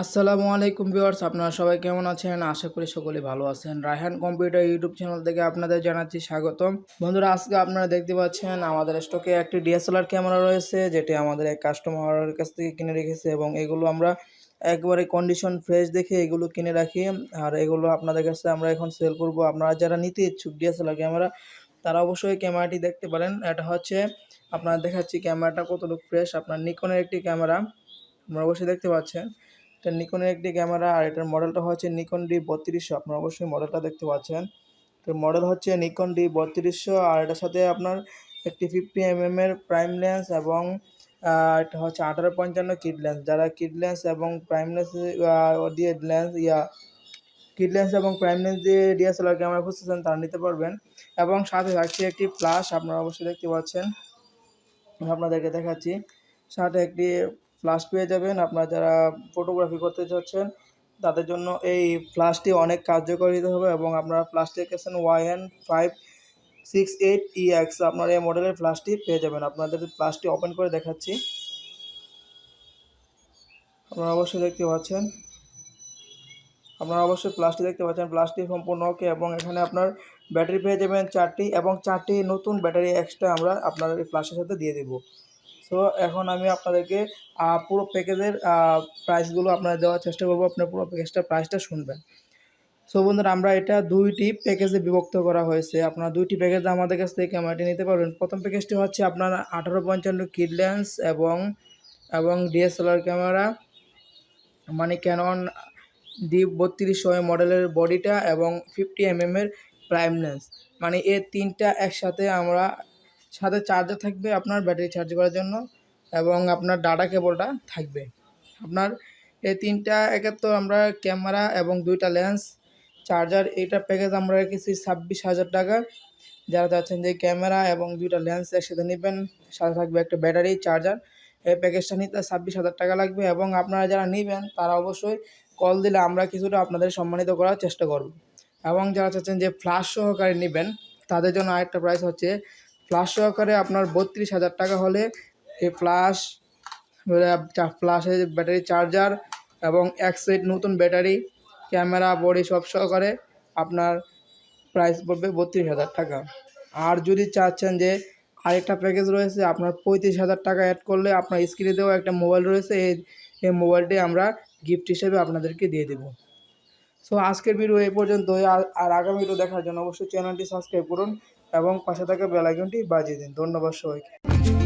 আসসালামু আলাইকুম ভিউয়ার্স, আপনারা সবাই কেমন আছেন? আশা করি সকলে ভালো আছেন। রায়হান কম্পিউটার ইউটিউব চ্যানেল থেকে আপনাদের জানাচ্ছি স্বাগতম। বন্ধুরা, আজকে আপনারা দেখতে পাচ্ছেন, আমাদের স্টকে একটি ডিএসএলআর ক্যামেরা রয়েছে, যেটি আমাদের এক কাস্টমারের কাছ থেকে কিনে রেখেছে এবং এগুলো আমরা একবারে কন্ডিশন ফ্রেশ দেখে এগুলো কিনে রাখি। আর এগুলো আপনাদের কাছে আমরা এখন সেল করব। আপনারা যারা নিতে ইচ্ছুক ডিএসএলআর ক্যামেরা, তারা অবশ্যই ক্যামেরাটি দেখতে পারেন। এটা হচ্ছে, আপনারা দেখাচ্ছি ক্যামেরাটা কতটুকু ফ্রেশ আপনার নিকনের একটি ক্যামেরা, আপনারা অবশ্যই দেখতে পাচ্ছেন। এটা নিকনের একটি ক্যামেরা আর এটার মডেলটা হচ্ছে নিকন ডি বত্রিশশো। আপনারা অবশ্যই মডেলটা দেখতে পাচ্ছেন। তো মডেল হচ্ছে নিকন ডি বত্রিশশো আর এটার সাথে আপনার একটি ফিফটি এম এর প্রাইম লেন্স এবং এটা হচ্ছে আঠারো পঞ্চান্ন কিড লেন্স যারা কিড লেন্স এবং প্রাইম লেন্স দিয়ে লেন্স ইয়া কিড লেন্স এবং প্রাইম লেন্স দিয়ে ডিএসএলআর ক্যামেরা খুঁজতেছেন, তারা নিতে পারবেন। এবং সাথে থাকছে একটি ফ্লাশ আপনারা অবশ্যই দেখতে পাচ্ছেন। আপনাদেরকে দেখাচ্ছি। সাথে একটি ফ্লাশ পেয়ে যাবেন। আপনারা যারা ফটোগ্রাফি করতে চাচ্ছেন তাদের জন্য এই ফ্লাশটি অনেক কার্যকারিতা হবে এবং আপনারা ফ্লাশটি এঁকেছেন YN five six eight EX আপনারা এই মডেলের ফ্লাশটি পেয়ে যাবেন। আপনাদের ফ্লাশটি ওপেন করে দেখাচ্ছি। আপনারা অবশ্যই দেখতে পাচ্ছেন। আপনারা অবশ্যই প্লাসটি দেখতে পাচ্ছেন। প্লাসটি সম্পূর্ণ ওকে এবং এখানে আপনার ব্যাটারি পেয়ে যাবেন চারটি এবং চারটি নতুন ব্যাটারি এক্সট্রা আমরা আপনার এই প্লাসের সাথে দিয়ে দেবো। সো এখন আমি আপনাদেরকে পুরো প্যাকেজের প্রাইসগুলো আপনারা দেওয়ার চেষ্টা করব। আপনার পুরো প্যাকেজটার প্রাইসটা শুনবেন। সো বন্ধুরা, আমরা এটা দুইটি প্যাকেজে বিভক্ত করা হয়েছে। আপনারা দুইটি প্যাকেজে আমাদের কাছ থেকে ক্যামেরাটি নিতে পারবেন। প্রথম প্যাকেজটি হচ্ছে আপনার আঠারো পঞ্চান্ন কিড লেন্স এবং এবং ডিএসএলআর ক্যামেরা মানে ক্যানন ডি বত্রিশশো মডেলের বডিটা এবং ফিফটি এম এর প্রাইম লেন্স মানে এ তিনটা একসাথে আমরা সাথে চার্জার থাকবে আপনার ব্যাটারি চার্জ করার জন্য এবং আপনার ডাটা কেবলটা থাকবে। আপনার এই তিনটা একের তো আমরা ক্যামেরা এবং দুইটা লেন্স চার্জার এইটা প্যাকেজ আমরা রেখেছি ছাব্বিশ হাজার টাকা। যারা চাচ্ছেন যে ক্যামেরা এবং দুইটা লেন্স একসাথে নেবেন, সাথে থাকবে একটা ব্যাটারি চার্জার এই প্যাকেজটা নিতে ছাব্বিশ হাজার টাকা লাগবে এবং আপনারা যারা নেবেন, তারা অবশ্যই কল দিলে আমরা কিছুটা আপনাদের সম্মানিত করার চেষ্টা করব। এবং যারা চাচ্ছেন যে ফ্লাশ সহকারে নেবেন, তাদের জন্য আরেকটা প্রাইস হচ্ছে ফ্লাশ সহকারে আপনার বত্রিশ হাজার টাকা হলে এই ফ্লাশ ফ্লাশের ব্যাটারি চার্জার এবং এক সেট নতুন ব্যাটারি ক্যামেরা বডি সব সহকারে আপনার প্রাইস পড়বে বত্রিশ হাজার টাকা। আর যদি চাচ্ছেন যে আরেকটা প্যাকেজ রয়েছে, আপনার পঁয়ত্রিশ হাজার টাকা অ্যাড করলে আপনার স্ক্রিনে দেওয়া একটা মোবাইল রয়েছে, এই এই মোবাইলটি আমরা গিফট হিসেবে আপনাদেরকে দিয়ে দেবো। সো আজকের ভিডিও এই পর্যন্তই। আর আগামী ভিডিও দেখার জন্য অবশ্যই চ্যানেলটি সাবস্ক্রাইব করুন। এবং পাশে থাকা বেলাইকনটি বাজিয়ে দিন। ধন্যবাদ সবাইকে।